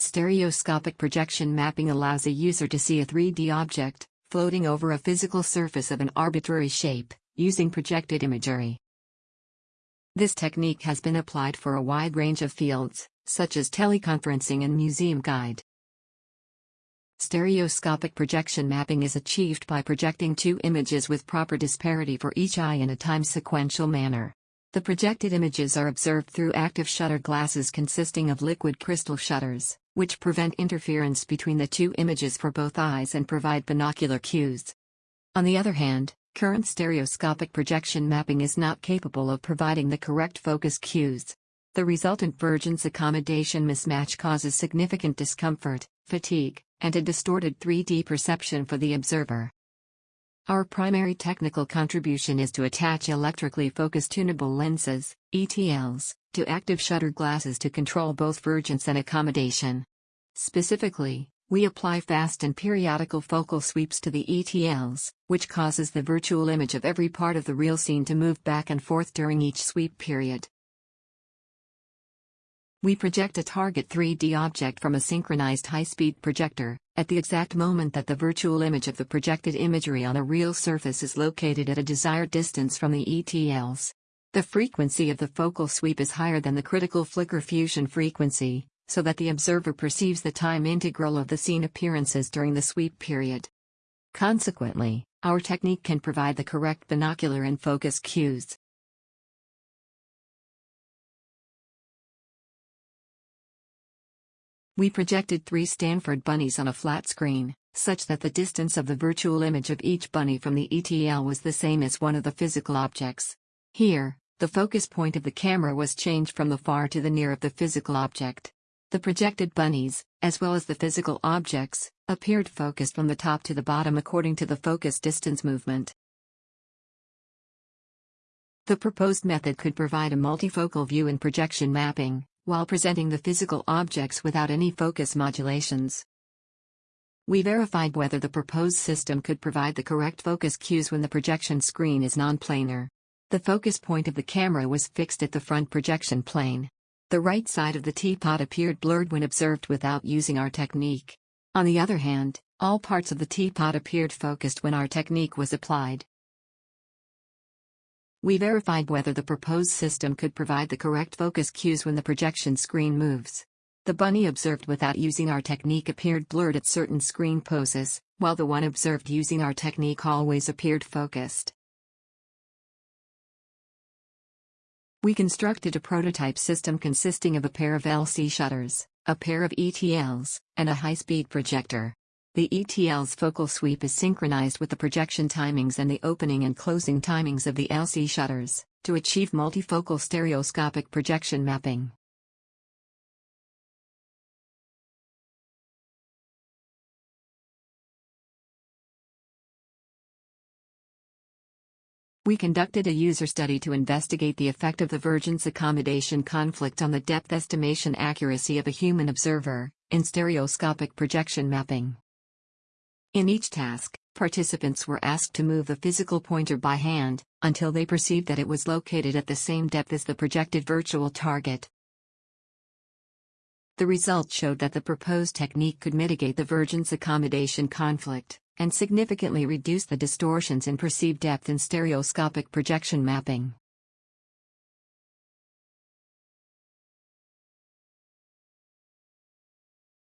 Stereoscopic projection mapping allows a user to see a 3D object, floating over a physical surface of an arbitrary shape, using projected imagery. This technique has been applied for a wide range of fields, such as teleconferencing and museum guide. Stereoscopic projection mapping is achieved by projecting two images with proper disparity for each eye in a time-sequential manner. The projected images are observed through active shutter glasses consisting of liquid crystal shutters which prevent interference between the two images for both eyes and provide binocular cues. On the other hand, current stereoscopic projection mapping is not capable of providing the correct focus cues. The resultant vergence accommodation mismatch causes significant discomfort, fatigue, and a distorted 3D perception for the observer. Our primary technical contribution is to attach electrically focused tunable lenses, ETLs, to active shutter glasses to control both vergence and accommodation. Specifically, we apply fast and periodical focal sweeps to the ETLs, which causes the virtual image of every part of the real scene to move back and forth during each sweep period. We project a target 3D object from a synchronized high-speed projector, at the exact moment that the virtual image of the projected imagery on a real surface is located at a desired distance from the ETLs. The frequency of the focal sweep is higher than the critical flicker fusion frequency, so that the observer perceives the time integral of the scene appearances during the sweep period. Consequently, our technique can provide the correct binocular and focus cues. We projected three Stanford bunnies on a flat screen, such that the distance of the virtual image of each bunny from the ETL was the same as one of the physical objects. Here, the focus point of the camera was changed from the far to the near of the physical object. The projected bunnies, as well as the physical objects, appeared focused from the top to the bottom according to the focus distance movement. The proposed method could provide a multifocal view in projection mapping, while presenting the physical objects without any focus modulations. We verified whether the proposed system could provide the correct focus cues when the projection screen is non-planar. The focus point of the camera was fixed at the front projection plane. The right side of the teapot appeared blurred when observed without using our technique. On the other hand, all parts of the teapot appeared focused when our technique was applied. We verified whether the proposed system could provide the correct focus cues when the projection screen moves. The bunny observed without using our technique appeared blurred at certain screen poses, while the one observed using our technique always appeared focused. We constructed a prototype system consisting of a pair of LC shutters, a pair of ETLs, and a high-speed projector. The ETL's focal sweep is synchronized with the projection timings and the opening and closing timings of the LC shutters, to achieve multifocal stereoscopic projection mapping. We conducted a user study to investigate the effect of the vergence accommodation conflict on the depth estimation accuracy of a human observer, in stereoscopic projection mapping. In each task, participants were asked to move the physical pointer by hand, until they perceived that it was located at the same depth as the projected virtual target. The results showed that the proposed technique could mitigate the vergence accommodation conflict, and significantly reduce the distortions in perceived depth in stereoscopic projection mapping.